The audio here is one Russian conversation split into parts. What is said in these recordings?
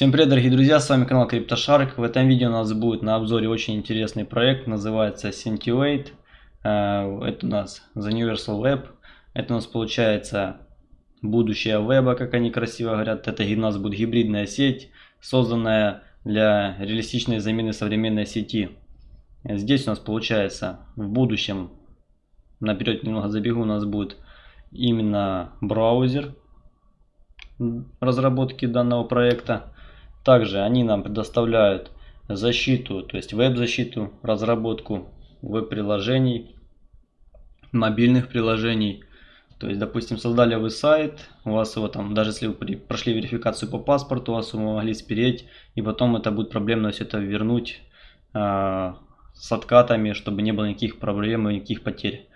Всем привет, дорогие друзья, с вами канал CryptoShark. В этом видео у нас будет на обзоре очень интересный проект, называется Scintillate. Э, это у нас The Universal Web. Это у нас получается будущее веба, как они красиво говорят. Это у нас будет гибридная сеть, созданная для реалистичной замены современной сети. Здесь у нас получается в будущем, наперед немного забегу, у нас будет именно браузер разработки данного проекта. Также они нам предоставляют защиту, то есть веб-защиту, разработку веб-приложений, мобильных приложений. То есть, допустим, создали вы сайт, у вас его там, даже если вы прошли верификацию по паспорту, у вас его могли спереть, и потом это будет проблемно все это вернуть э, с откатами, чтобы не было никаких проблем и никаких потерь.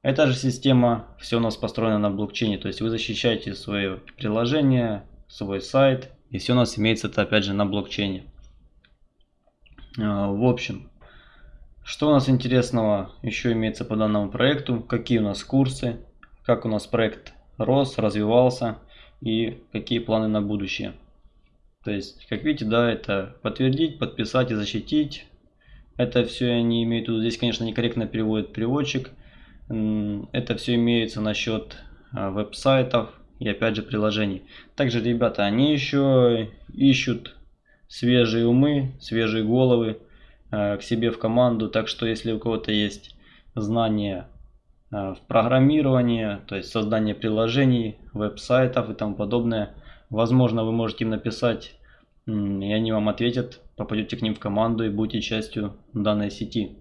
Эта же система, все у нас построено на блокчейне, то есть вы защищаете свое приложение, свой сайт, и все у нас имеется это опять же на блокчейне. А, в общем, что у нас интересного еще имеется по данному проекту, какие у нас курсы, как у нас проект рос, развивался и какие планы на будущее. То есть, как видите, да, это подтвердить, подписать и защитить. Это все они имеют тут. Здесь, конечно, некорректно переводит переводчик. Это все имеется насчет а, веб-сайтов и опять же приложений. Также, ребята, они еще ищут свежие умы, свежие головы а, к себе в команду. Так что, если у кого-то есть знания а, в программировании, то есть создание приложений, веб-сайтов и тому подобное, возможно, вы можете им написать, и они вам ответят, попадете к ним в команду и будете частью данной сети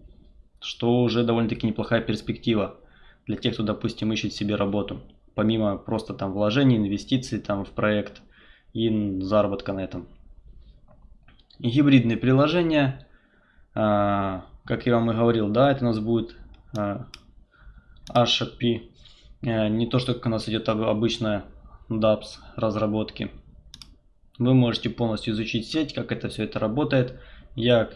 что уже довольно-таки неплохая перспектива для тех, кто, допустим, ищет себе работу. Помимо просто там вложений, инвестиций там в проект и заработка на этом. Гибридные приложения, а, как я вам и говорил, да, это у нас будет а, HAP, а, не то, что как у нас идет обычная DAPS разработки. Вы можете полностью изучить сеть, как это все это работает. Я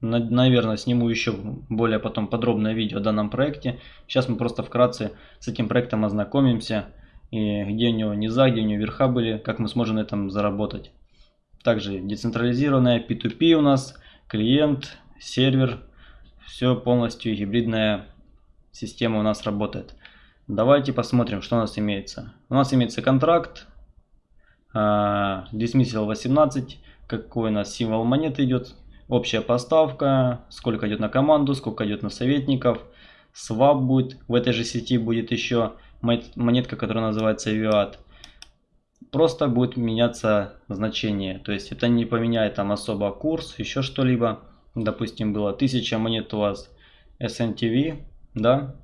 наверное, сниму еще более потом подробное видео о данном проекте. Сейчас мы просто вкратце с этим проектом ознакомимся, и где у него низа, где у него верха были, как мы сможем на этом заработать. Также децентрализированная P2P у нас, клиент, сервер, все полностью гибридная система у нас работает. Давайте посмотрим, что у нас имеется. У нас имеется контракт, uh, Dismissal 18, какой у нас символ монеты идет, общая поставка, сколько идет на команду, сколько идет на советников. Swap будет, в этой же сети будет еще монетка, которая называется VIAT. Просто будет меняться значение, то есть это не поменяет там особо курс, еще что-либо. Допустим, было 1000 монет у вас SNTV, да,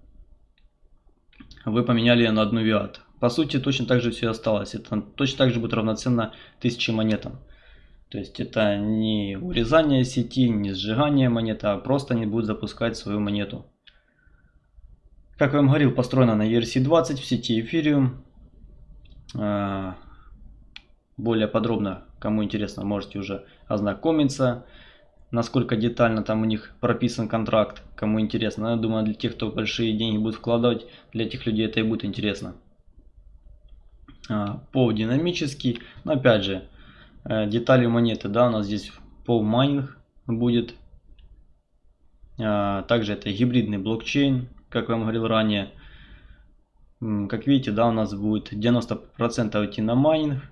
вы поменяли на одну VIAT. По сути, точно так же все осталось. Это точно так же будет равноценно 1000 монетам. То есть это не урезание сети, не сжигание монеты, а просто они будут запускать свою монету. Как я вам говорил, построена на ERC-20 в сети Ethereum. А, более подробно, кому интересно, можете уже ознакомиться, насколько детально там у них прописан контракт, кому интересно. Я думаю, для тех, кто большие деньги будет вкладывать, для этих людей это и будет интересно. А, по динамический, но опять же, детали монеты, да, у нас здесь пол майнинг будет. А, также это гибридный блокчейн, как я вам говорил ранее. Как видите, да, у нас будет 90% идти на майнинг,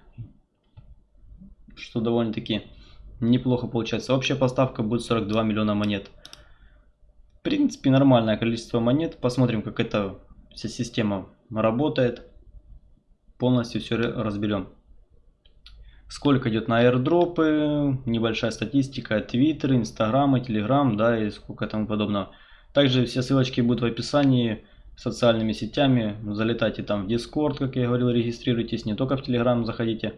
что довольно-таки неплохо получается. Общая поставка будет 42 миллиона монет. В принципе, нормальное количество монет. Посмотрим, как эта вся система работает. Полностью все разберем сколько идет на airdropы, небольшая статистика, твиттер, инстаграм, телеграм, да, и сколько тому подобного. Также все ссылочки будут в описании социальными сетями, залетайте там в Discord, как я говорил, регистрируйтесь, не только в Telegram заходите.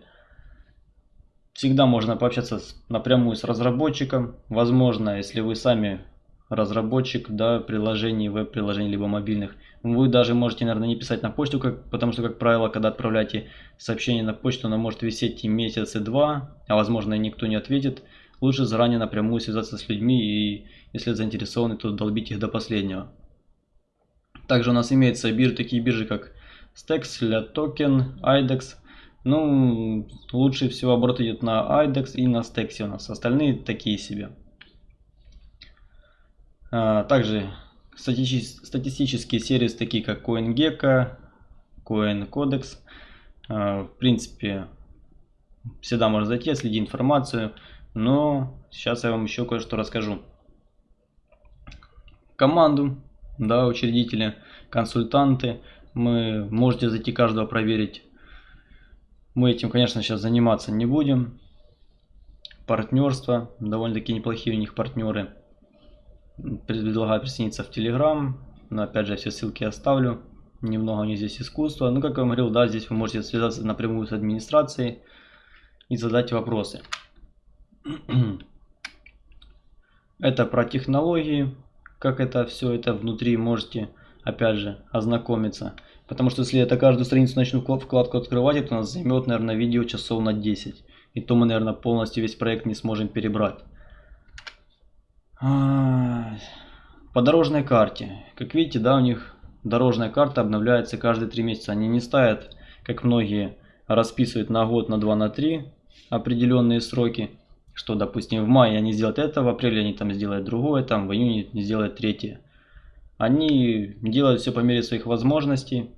Всегда можно пообщаться с, напрямую с разработчиком, возможно, если вы сами разработчик да, приложений, веб-приложений, либо мобильных. Вы даже можете, наверное, не писать на почту, как, потому что, как правило, когда отправляете сообщение на почту, оно может висеть и месяц, и два, а возможно и никто не ответит. Лучше заранее напрямую связаться с людьми и, если заинтересованы, то долбить их до последнего. Также у нас имеются биржи, такие биржи, как Stex, Token, IDEX. Ну, лучше всего оборот идет на IDEX и на Stexi у нас. Остальные такие себе. А, также статистические сервисы, такие как CoinGecko, CoinCodex. А, в принципе, всегда можно зайти, следить информацию. Но сейчас я вам еще кое-что расскажу. Команду, да, учредители, консультанты. Мы можете зайти каждого проверить мы этим, конечно, сейчас заниматься не будем. Партнерство. Довольно-таки неплохие у них партнеры. Предлагаю присоединиться в Telegram. Но опять же, все ссылки оставлю. Немного у них здесь искусства. Ну, как я вам говорил, да, здесь вы можете связаться напрямую с администрацией и задать вопросы. Это про технологии. Как это все это внутри можете, опять же, ознакомиться. Потому что если я это каждую страницу начну вкладку открывать, это у нас займет, наверное, видео часов на 10. И то мы, наверное, полностью весь проект не сможем перебрать. По дорожной карте. Как видите, да, у них дорожная карта обновляется каждые 3 месяца. Они не ставят, как многие расписывают на год, на 2, на 3 определенные сроки. Что, допустим, в мае они сделают это, в апреле они там сделают другое, там в июне сделают третье. Они делают все по мере своих возможностей.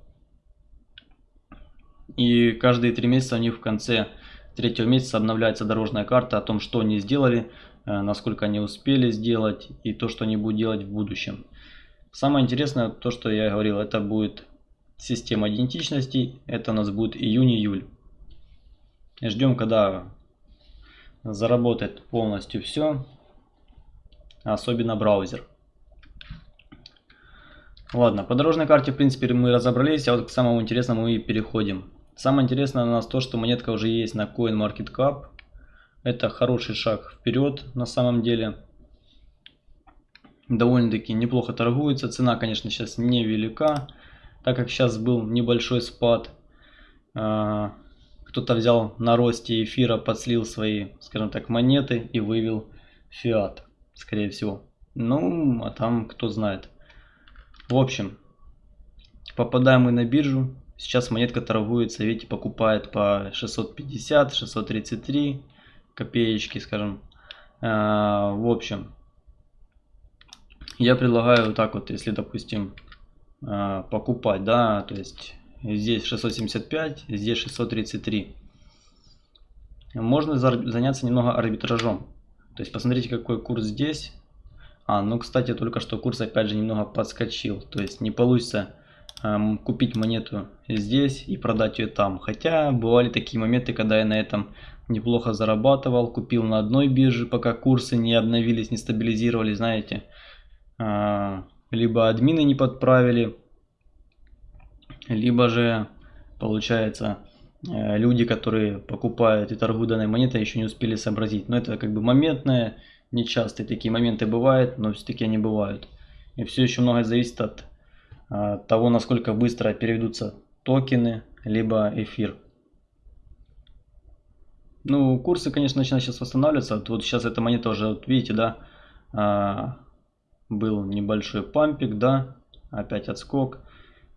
И каждые три месяца у них в конце третьего месяца обновляется дорожная карта о том, что они сделали, насколько они успели сделать и то, что они будут делать в будущем. Самое интересное, то, что я говорил, это будет система идентичностей. Это у нас будет июнь-июль. Ждем, когда заработает полностью все, особенно браузер. Ладно, по дорожной карте, в принципе, мы разобрались, а вот к самому интересному и переходим. Самое интересное у нас то, что монетка уже есть на CoinMarketCap. Это хороший шаг вперед на самом деле. Довольно-таки неплохо торгуется. Цена, конечно, сейчас невелика, так как сейчас был небольшой спад. А, кто-то взял на росте эфира, подслил свои, скажем так, монеты и вывел фиат, скорее всего. Ну, а там кто знает. В общем, попадаем мы на биржу. Сейчас монетка торгуется, видите, покупает по 650, 633 копеечки, скажем. А, в общем, я предлагаю вот так вот, если, допустим, а, покупать, да, то есть здесь 675, здесь 633. Можно заняться немного арбитражом. То есть посмотрите, какой курс здесь, а, ну, кстати, только что курс опять же немного подскочил. То есть не получится купить монету здесь и продать ее там. Хотя бывали такие моменты, когда я на этом неплохо зарабатывал. Купил на одной бирже, пока курсы не обновились, не стабилизировались, знаете. Э, либо админы не подправили, либо же, получается, э, люди, которые покупают и торгуют данной монетой, еще не успели сообразить. Но это как бы моментное Нечастые такие моменты бывают, но все-таки они бывают. И все еще многое зависит от а, того, насколько быстро переведутся токены, либо эфир. Ну, курсы, конечно, начинают сейчас восстанавливаться. Вот, сейчас эта монета уже, вот видите, да, а, был небольшой пампик, да, опять отскок.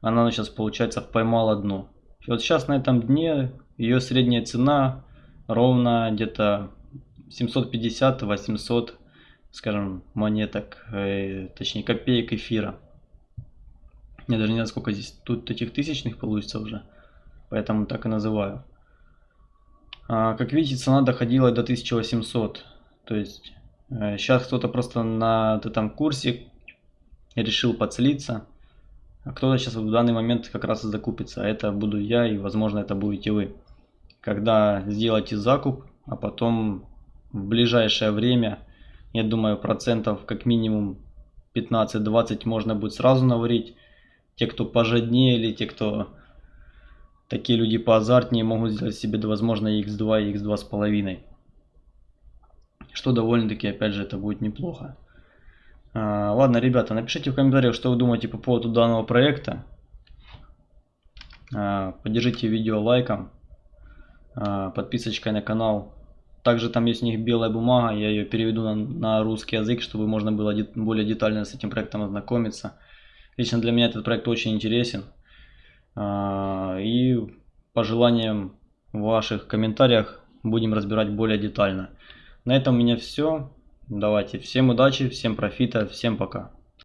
Она сейчас, получается, поймала дно. И вот сейчас на этом дне ее средняя цена ровно где-то 750-800, скажем, монеток, э, точнее копеек эфира. Я даже не знаю, сколько здесь тут этих тысячных получится уже, поэтому так и называю. А, как видите, цена доходила до 1800, то есть э, сейчас кто-то просто на этом курсе решил подселиться, а кто-то сейчас в данный момент как раз и закупится. А это буду я и возможно это будете вы. Когда сделаете закуп, а потом в ближайшее время, я думаю, процентов как минимум 15-20 можно будет сразу наварить. Те, кто пожаднее или те, кто такие люди поазартнее, могут сделать себе, возможно, x2 и x2,5. Что довольно-таки, опять же, это будет неплохо. А, ладно, ребята, напишите в комментариях, что вы думаете по поводу данного проекта. А, поддержите видео лайком, а, подписочкой на канал также там есть у них белая бумага, я ее переведу на, на русский язык, чтобы можно было де более детально с этим проектом ознакомиться. Лично для меня этот проект очень интересен. А, и по желаниям в ваших комментариях будем разбирать более детально. На этом у меня все. Давайте, всем удачи, всем профита, всем пока.